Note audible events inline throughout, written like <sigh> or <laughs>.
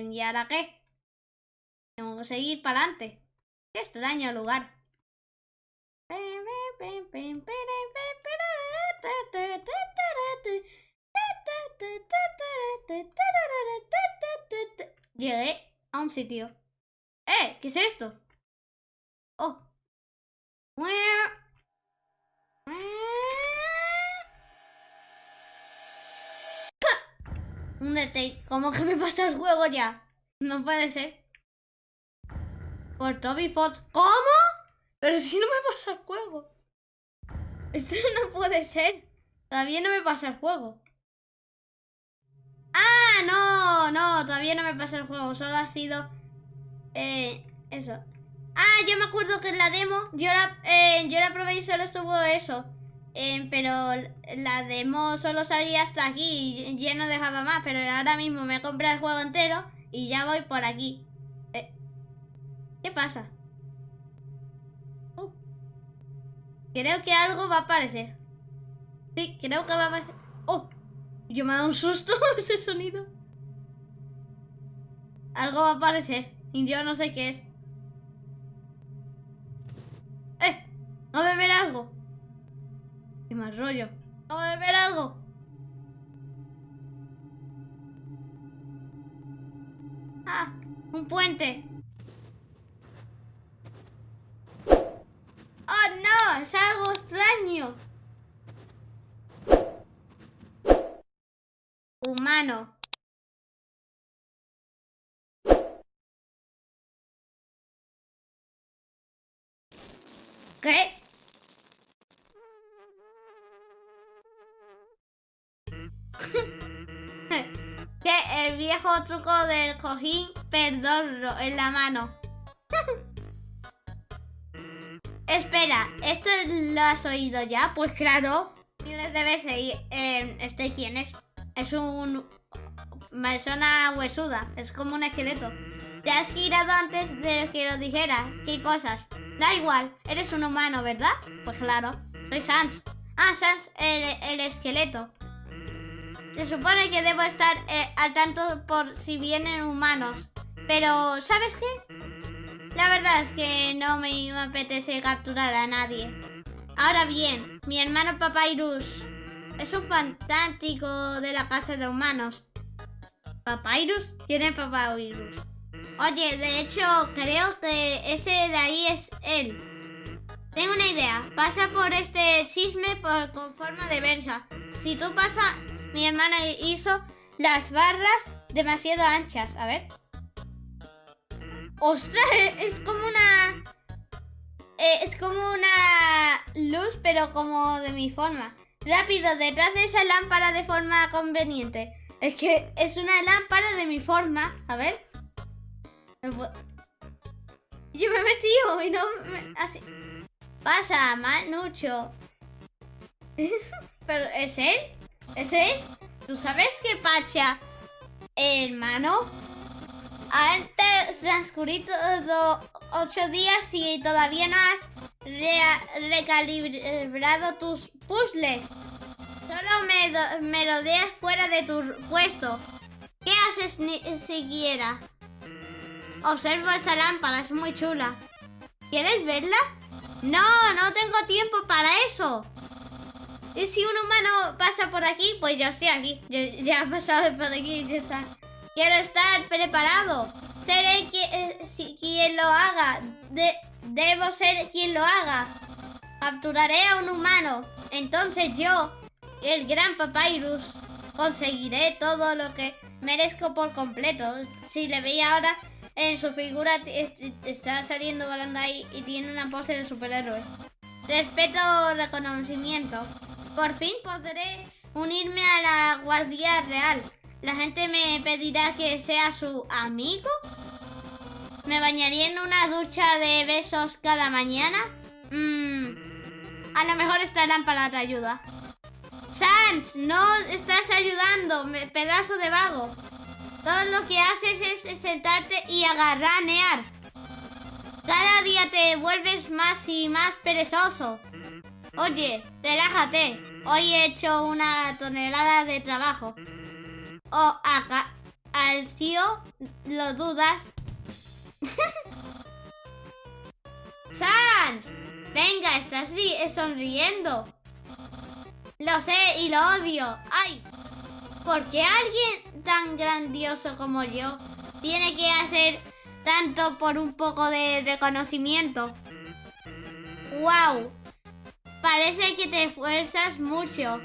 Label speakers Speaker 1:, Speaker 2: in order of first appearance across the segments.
Speaker 1: ¿Y ahora qué? Tengo que seguir para adelante. Qué extraño lugar. Llegué a un sitio. ¡Eh! ¿Qué es esto? Oh. Un detalle. ¿Cómo que me pasa el juego ya? No puede ser. Por Toby Fox. ¿Cómo? Pero si no me pasa el juego. Esto <laughs> no puede ser. Todavía no me pasa el juego. Ah, no, no, todavía no me pasa el juego. Solo ha sido... Eh, eso. Ah, yo me acuerdo que en la demo yo la, eh, yo la probé y solo estuvo eso. Eh, pero la demo solo salía hasta aquí y ya no dejaba más. Pero ahora mismo me compré el juego entero y ya voy por aquí. Eh, ¿Qué pasa? Uh. creo que algo va a aparecer. Sí, creo que va a aparecer. ¡Oh! Yo me ha dado un susto <laughs> ese sonido. Algo va a aparecer y yo no sé qué es. ¿No de ver algo? Qué más rollo. ¿No de ver algo? Ah, un puente. ¡Oh, no! Es algo extraño. Humano. ¿Qué? El viejo truco del cojín perdorro en la mano. <laughs> Espera, ¿esto lo has oído ya? Pues claro, miles de veces. Y, eh, ¿Este quién es? Es un... persona huesuda, es como un esqueleto. Te has girado antes de que lo dijera. ¿Qué cosas? Da igual, eres un humano, ¿verdad? Pues claro, soy Sans. Ah, Sans, el esqueleto. Se supone que debo estar eh, al tanto por si vienen humanos. Pero, ¿sabes qué? La verdad es que no me apetece capturar a nadie. Ahora bien, mi hermano Papyrus es un fantástico de la casa de humanos. ¿Papyrus? ¿Quién es Papyrus? Oye, de hecho, creo que ese de ahí es él. Tengo una idea. Pasa por este chisme por, con forma de verja. Si tú pasas mi hermana hizo las barras demasiado anchas. A ver. ¡Ostras! <laughs> Es como una... Eh, es como una luz, pero como de mi forma. Rápido, detrás de esa lámpara de forma conveniente. Es que es una lámpara de mi forma. A ver. Yo me he metido y no... Así. Pasa, Manucho. <laughs> ¿Pero es él? ¿Ese es? ¿Tú sabes que Pacha, hermano, antes transcurrido ocho días y todavía no has recalibrado tus puzzles? Solo me, me rodeas fuera de tu puesto. ¿Qué haces ni siquiera? Observo esta lámpara, es muy chula. ¿Quieres verla? No, no tengo tiempo para eso. Y si un humano pasa por aquí, pues yo estoy aquí. ya ha pasado por aquí, ya está. Quiero estar preparado. Seré eh, quien, lo haga. debo ser quien lo haga. Capturaré a un humano. Entonces yo, el gran Papyrus, conseguiré todo lo que merezco por completo. Si le veía ahora en su figura, está saliendo volando ahí y tiene una pose de superhéroe. Respeto, reconocimiento. Por fin podré unirme a la Guardia Real. La gente me pedirá que sea su amigo. ¿Me bañaría en una ducha de besos cada mañana? Mmm. A lo mejor esta lámpara te ayuda. Sans, no estás ayudando, pedazo de vago. Todo lo que haces es sentarte y agarranear. Cada día te vuelves más y más perezoso. Oye, relájate. Hoy he hecho una tonelada de trabajo. Oh, acá. al CEO lo dudas. <laughs> ¡Sans! Venga, estás sonriendo. Lo sé y lo odio. ¡Ay! ¿Por qué alguien tan grandioso como yo tiene que hacer tanto por un poco de reconocimiento? ¡Wow! Parece que te esfuerzas mucho.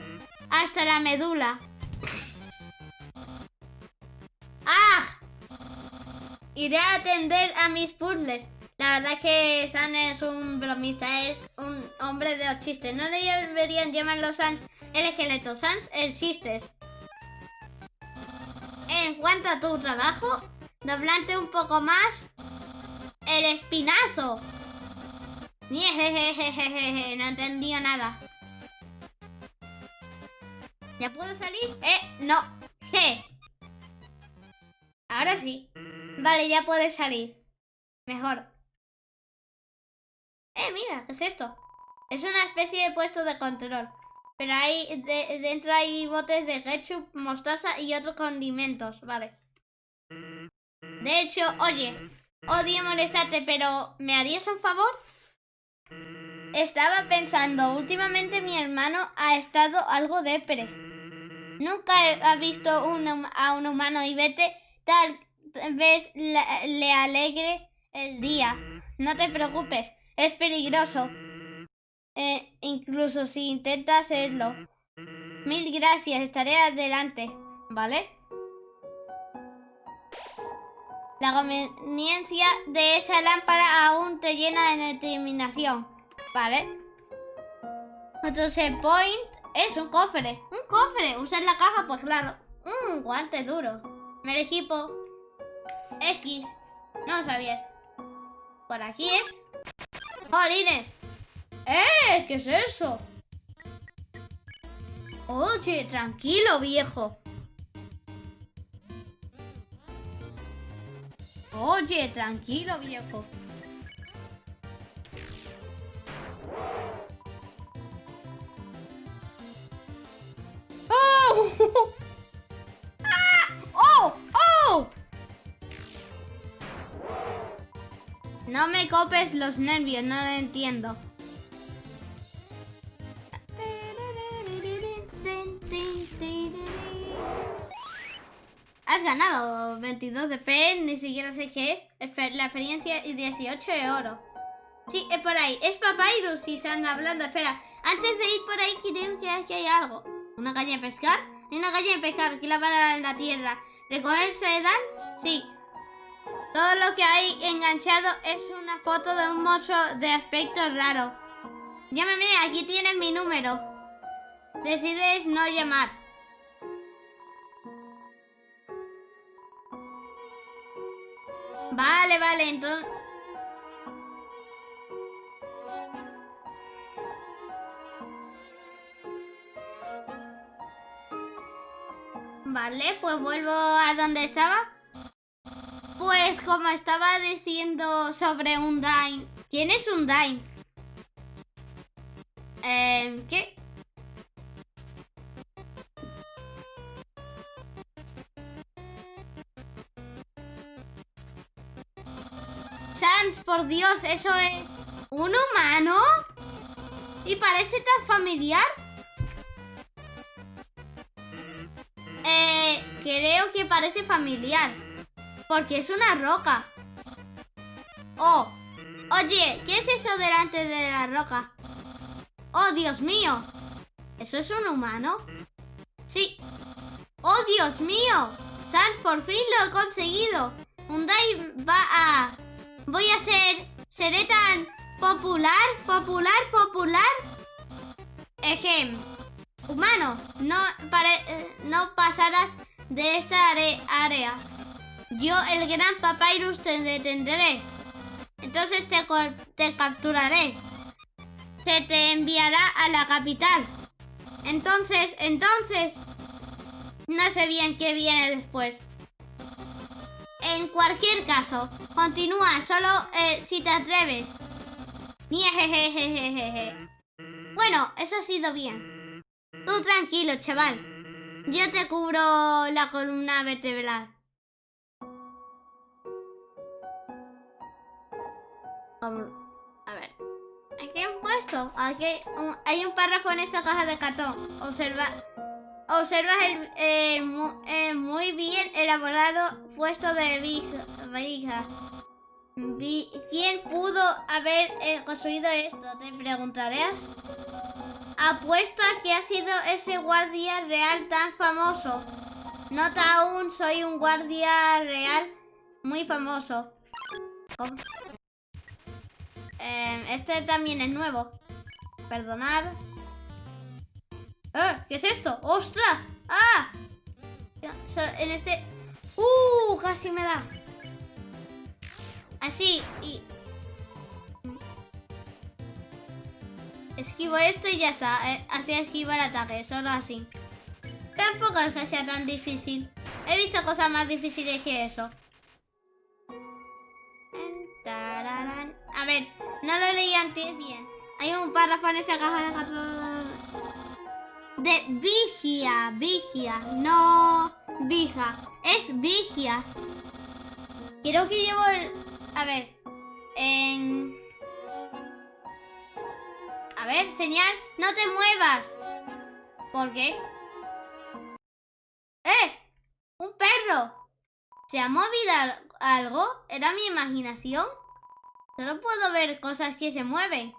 Speaker 1: Hasta la medula. ¡Ah! Iré a atender a mis puzzles. La verdad es que San es un bromista, es un hombre de los chistes. No deberían llamarlo Sans el esqueleto, Sans el chistes. En cuanto a tu trabajo, doblante un poco más el espinazo. No entendí nada. ¿Ya puedo salir? Eh, no. Ahora sí. Vale, ya puedes salir. Mejor. Eh, mira, ¿qué es esto? Es una especie de puesto de control. Pero ahí dentro hay botes de ketchup, mostaza y otros condimentos, vale. De hecho, oye, odio molestarte, pero ¿me harías un favor? Estaba pensando, últimamente mi hermano ha estado algo depre. Nunca ha visto a un humano y vete, tal vez le alegre el día. No te preocupes, es peligroso. Eh, incluso si intenta hacerlo. Mil gracias, estaré adelante, ¿vale? La conveniencia de esa lámpara aún te llena de determinación, ¿vale? Otro point es un cofre. ¡Un cofre! ¿Usar la caja? Pues claro. Un guante duro. Me equipo. X. No sabía esto. Por aquí es ¡Jolines! ¡Eh! ¿Qué es eso? Oye, tranquilo, viejo. Oye, tranquilo, viejo. <laughs> ¡Oh! No me copes los nervios, no lo entiendo. 22 de P, ni siquiera sé qué es. La experiencia y 18 de oro. Sí, es por ahí. Es Papyrus si se anda hablando. Espera, antes de ir por ahí creo que aquí hay algo. ¿Una caña de pescar? Hay una caña de pescar aquí lavada en la tierra. ¿Recoger sedal? Sí. Todo lo que hay enganchado es una foto de un mozo de aspecto raro. Llámame, aquí tienes mi número. Decides no llamar. Vale, vale, entonces... Vale, pues vuelvo a donde estaba. Pues como estaba diciendo sobre un Dime. ¿Quién es un Dime? Eh, ¿Qué? Por Dios, ¿eso es un humano? ¿Y parece tan familiar? Eh, creo que parece familiar. Porque es una roca. Oh. Oye, ¿qué es eso delante de la roca? Oh, Dios mío. ¿Eso es un humano? Sí. ¡Oh, Dios mío! Sans, por fin lo he conseguido. Hyundai va a... Voy a ser... Seré tan popular, popular, popular. Ejem. Humano, no, eh, no pasarás de esta área. Yo, el gran Papyrus, te detendré. Entonces te, te capturaré. Se te enviará a la capital. Entonces, entonces... No sé bien qué viene después. En cualquier caso, continúa solo eh, si te atreves. Bueno, eso ha sido bien. Tú tranquilo, chaval. Yo te cubro la columna vertebral. A ver. Aquí han puesto. Aquí hay un párrafo en esta caja de cartón. Observa. Observa el, muy bien elaborado puesto de vija. ¿Quién pudo haber eh, construido esto? Te preguntarás. Apuesto a que ha sido ese guardia real tan famoso. Nota aún, soy un guardia real muy famoso. Em, este también es nuevo. Perdonad. ¡Eh! ¿Qué es esto? ¡Ostras! ¡Ah! En este... ¡Uh! Casi me da. Así y... Esquivo esto y ya está. Eh, así esquivo el ataque, solo así. Tampoco es que sea tan difícil. He visto cosas más difíciles que eso. A ver, no lo leí antes bien. Hay un párrafo en esta caja de De vigia, vigia, no vija. Es vigia. Creo que llevo el... A ver. En... A ver, señal. No te muevas. ¿Por qué? ¡Eh! ¡Un perro! ¿Se ha movido algo? ¿Era mi imaginación? Solo puedo ver cosas que se mueven.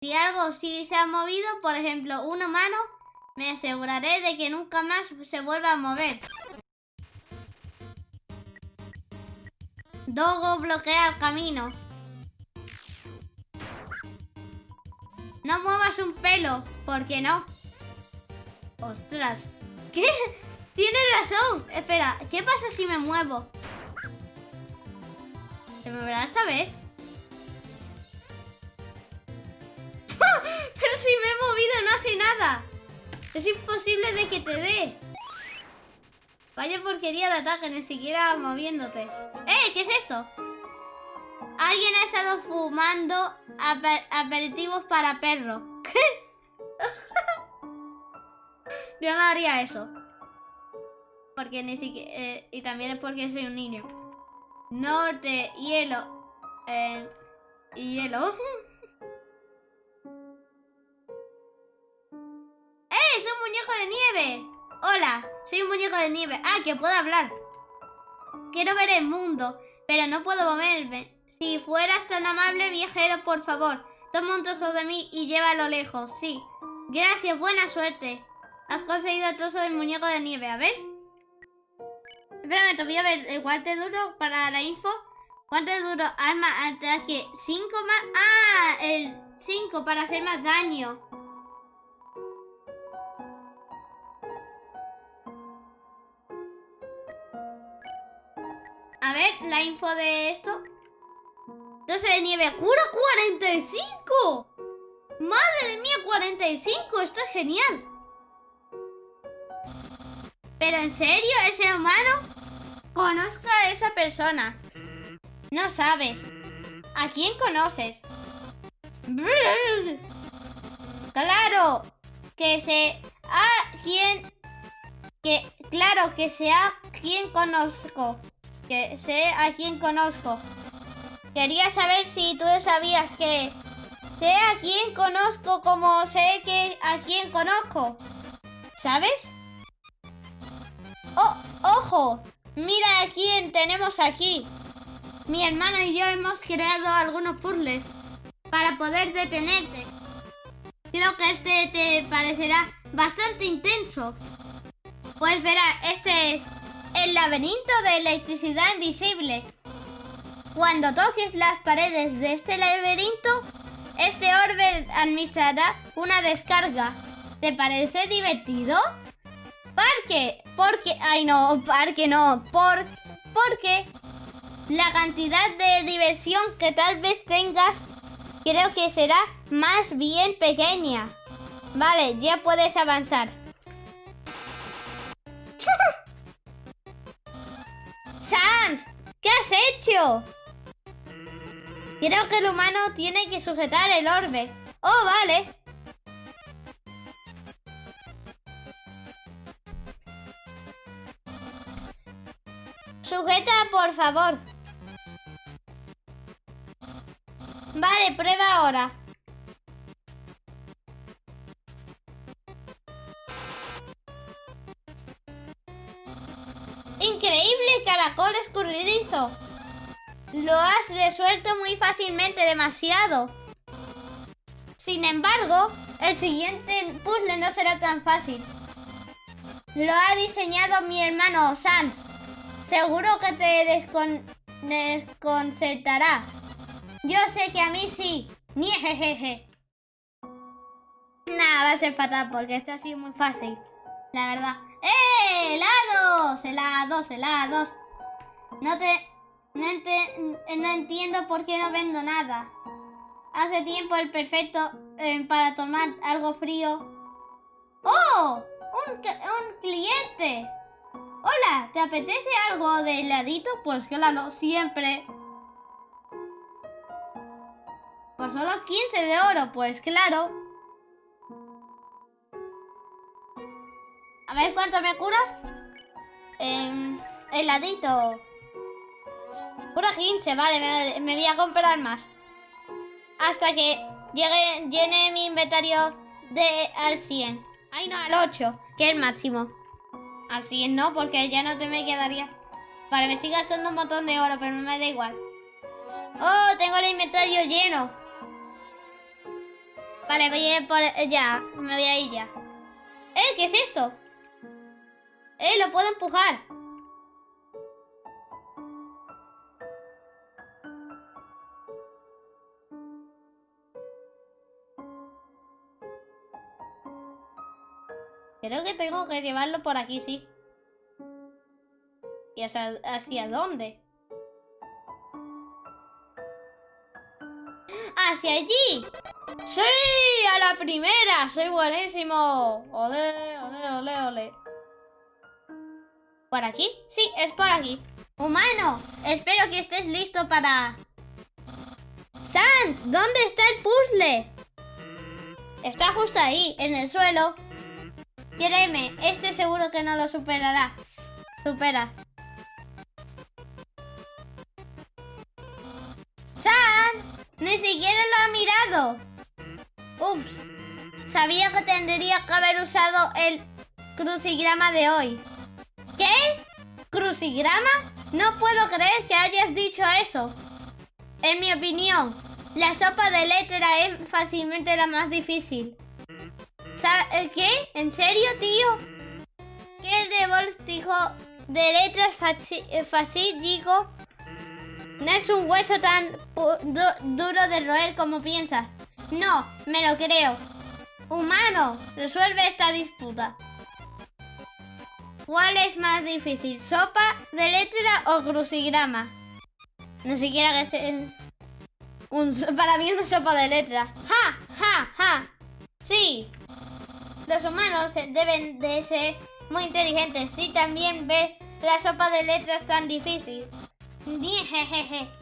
Speaker 1: Si algo sí se ha movido, por ejemplo, una mano, me aseguraré de que nunca más se vuelva a mover. Dogo bloquea el camino. No muevas un pelo, ¿por qué no? Ostras, <laughs> ¿qué? Tienes razón. Espera, ¿qué pasa si me muevo? ¿Se me verá esta vez? Pero si me he movido no hace nada. Es imposible de que te dé. Vaya porquería de ataque, ni siquiera moviéndote. ¡Eh! ¿Qué es esto? Alguien ha estado fumando aperitivos para perro. ¿Qué? <laughs> Yo no haría eso. Porque ni siquiera... Eh, y también es porque soy un niño. Norte, hielo. Eh, hielo. <laughs> muñeco de nieve! Hola, soy un muñeco de nieve. Ah, que puedo hablar. Quiero ver el mundo, pero no puedo moverme. Si fueras tan amable, viajero, por favor, toma un trozo de mí y llévalo lejos. Sí. Gracias, buena suerte. Has conseguido el trozo del muñeco de nieve. A ver. Espérame, te voy a ver el guante duro para la info. Guante duro, arma, ataque 5 más... ¡Ah! El 5 para hacer más daño. A ver, la info de esto. Entonces de nieve. ¡Cura 45! ¡Madre mía, 45! Esto es genial. ¿Pero en serio? ¿Ese humano? Conozca a esa persona. No sabes. ¿A quién conoces? Claro, que sé a quién... Que, claro, que sea quien conozco. Que sé a quién conozco. Quería saber si tú sabías que sé a quién conozco como sé que a quién conozco. ¿Sabes? ¡Oh, ojo! Mira a quién tenemos aquí. Mi hermana y yo hemos creado algunos puzzles para poder detenerte. Creo que este te parecerá bastante intenso. Pues verá, este es el laberinto de electricidad invisible. Cuando toques las paredes de este laberinto, este orbe administrará una descarga. ¿Te parece divertido? Parque, porque, ay no, parque no, por, porque la cantidad de diversión que tal vez tengas creo que será más bien pequeña. Vale, ya puedes avanzar. ¡Sans! ¿Qué has hecho? Creo que el humano tiene que sujetar el orbe. Oh, vale. Sujeta, por favor. Vale, prueba ahora. Caracol escurridizo. Lo has resuelto muy fácilmente, demasiado. Sin embargo, el siguiente puzzle no será tan fácil. Lo ha diseñado mi hermano Sans. Seguro que te descon desconcertará. Yo sé que a mí sí. Niejejeje. Nada, va a ser fatal porque esto ha sido muy fácil. La verdad. ¡Eh! ¡Helados! ¡Helados! ¡Helados! No te... No, no entiendo por qué no vendo nada. Hace tiempo el perfecto eh, para tomar algo frío. ¡Oh! Un, un cliente. Hola, ¿te apetece algo de heladito? Pues claro, siempre. Por solo 15 de oro, pues claro. A ver cuánto me cura. Eh, heladito. Cura 15, vale, me, voy a comprar más. Hasta que llegue, llene mi inventario de al 100. Ay, no, al 8, que es el máximo. Al 100 no, porque ya no te me quedaría. Vale, me sigue gastando un montón de oro, pero no me da igual. Oh, tengo el inventario lleno. Vale, voy a ir por... Ya, me voy a ir ya. ¿Eh? ¿Qué es esto? ¡Eh! ¡Lo puedo empujar! Creo que tengo que llevarlo por aquí, sí. ¿Y hacia, hacia dónde? ¡Hacia allí! ¡Sí! ¡A la primera! ¡Soy buenísimo! ¡Ole, ole, ole, ole! ¿Por aquí? Sí, es por aquí. ¡Humano! Espero que estés listo para... ¡Sans! ¿Dónde está el puzzle? Está justo ahí, en el suelo. Créeme, este seguro que no lo superará. Supera. ¡Sans! ¡Ni siquiera lo ha mirado! Ups. Sabía que tendría que haber usado el crucigrama de hoy. ¿Qué? ¿Crucigrama? No puedo creer que hayas dicho eso. En mi opinión, la sopa de letra es fácilmente la más difícil. Eh, ¿Qué? ¿En serio, tío? ¿Qué revoltijo de letras eh, fácil, digo? No es un hueso tan duro de roer como piensas. No, me lo creo. Humano, resuelve esta disputa. ¿Cuál es más difícil? ¿Sopa de letra o crucigrama? No siquiera que. Un, <laughs> para mí una sopa de letra. ¡Ja! ¡Ja! ¡Ja! Sí. Los humanos deben de ser muy inteligentes. Si también ve la sopa de letras tan difícil. Jejeje.